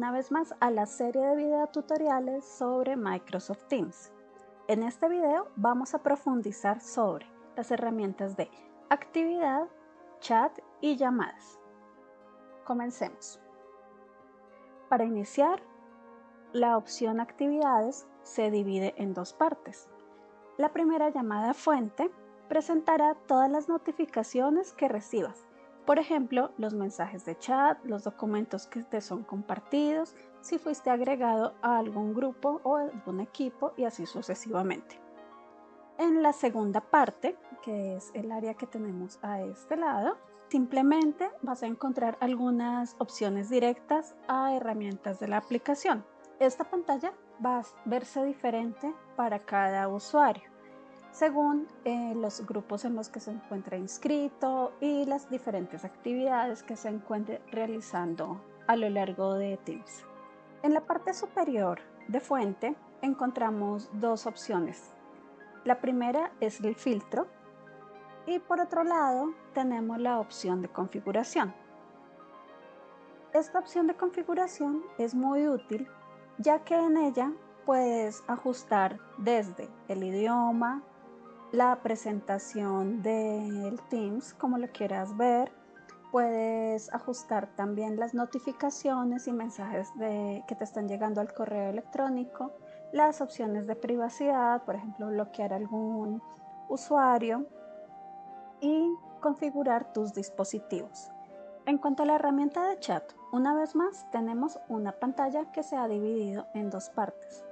una vez más a la serie de videotutoriales sobre Microsoft Teams. En este video vamos a profundizar sobre las herramientas de actividad, chat y llamadas. Comencemos. Para iniciar, la opción actividades se divide en dos partes. La primera llamada fuente presentará todas las notificaciones que recibas por ejemplo, los mensajes de chat, los documentos que te son compartidos, si fuiste agregado a algún grupo o algún equipo y así sucesivamente. En la segunda parte, que es el área que tenemos a este lado, simplemente vas a encontrar algunas opciones directas a herramientas de la aplicación. Esta pantalla va a verse diferente para cada usuario según eh, los grupos en los que se encuentra inscrito y las diferentes actividades que se encuentre realizando a lo largo de Teams. En la parte superior de fuente encontramos dos opciones. La primera es el filtro y por otro lado tenemos la opción de configuración. Esta opción de configuración es muy útil ya que en ella puedes ajustar desde el idioma, la presentación del Teams, como lo quieras ver. Puedes ajustar también las notificaciones y mensajes que te están llegando al correo electrónico, las opciones de privacidad, por ejemplo, bloquear algún usuario y configurar tus dispositivos. En cuanto a la herramienta de chat, una vez más tenemos una pantalla que se ha dividido en dos partes.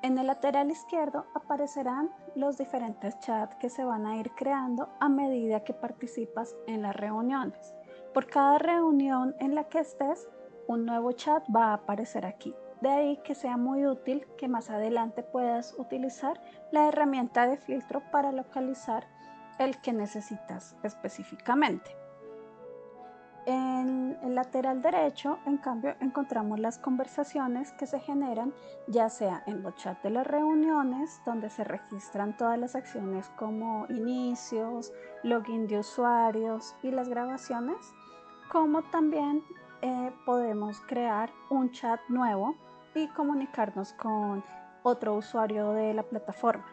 En el lateral izquierdo aparecerán los diferentes chats que se van a ir creando a medida que participas en las reuniones. Por cada reunión en la que estés, un nuevo chat va a aparecer aquí. De ahí que sea muy útil que más adelante puedas utilizar la herramienta de filtro para localizar el que necesitas específicamente. En el lateral derecho, en cambio, encontramos las conversaciones que se generan ya sea en los chats de las reuniones, donde se registran todas las acciones como inicios, login de usuarios y las grabaciones, como también eh, podemos crear un chat nuevo y comunicarnos con otro usuario de la plataforma.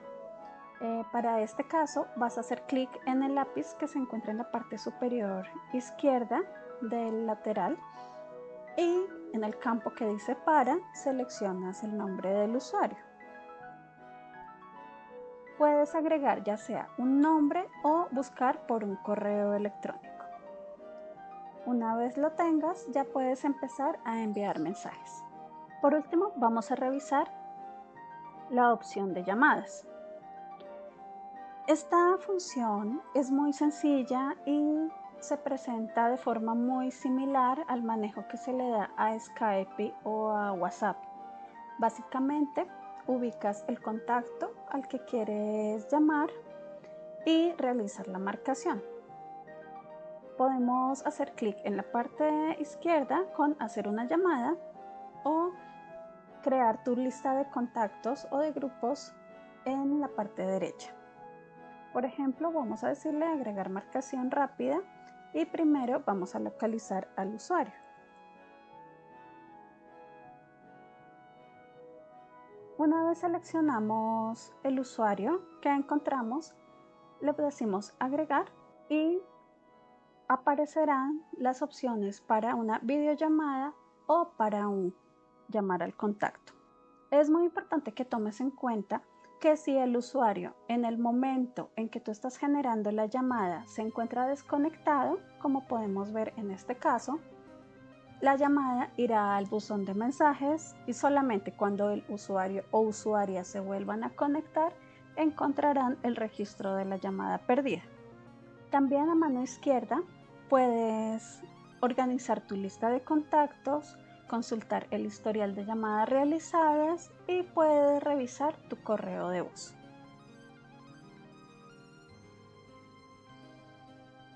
Eh, para este caso vas a hacer clic en el lápiz que se encuentra en la parte superior izquierda del lateral y en el campo que dice para seleccionas el nombre del usuario. Puedes agregar ya sea un nombre o buscar por un correo electrónico. Una vez lo tengas ya puedes empezar a enviar mensajes. Por último vamos a revisar la opción de llamadas. Esta función es muy sencilla y se presenta de forma muy similar al manejo que se le da a Skype o a WhatsApp. Básicamente, ubicas el contacto al que quieres llamar y realizar la marcación. Podemos hacer clic en la parte izquierda con hacer una llamada o crear tu lista de contactos o de grupos en la parte derecha. Por ejemplo, vamos a decirle agregar marcación rápida y primero vamos a localizar al usuario. Una vez seleccionamos el usuario que encontramos, le decimos agregar y aparecerán las opciones para una videollamada o para un llamar al contacto. Es muy importante que tomes en cuenta que si el usuario en el momento en que tú estás generando la llamada se encuentra desconectado, como podemos ver en este caso, la llamada irá al buzón de mensajes y solamente cuando el usuario o usuaria se vuelvan a conectar encontrarán el registro de la llamada perdida. También a mano izquierda puedes organizar tu lista de contactos, consultar el historial de llamadas realizadas y puedes revisar tu correo de voz.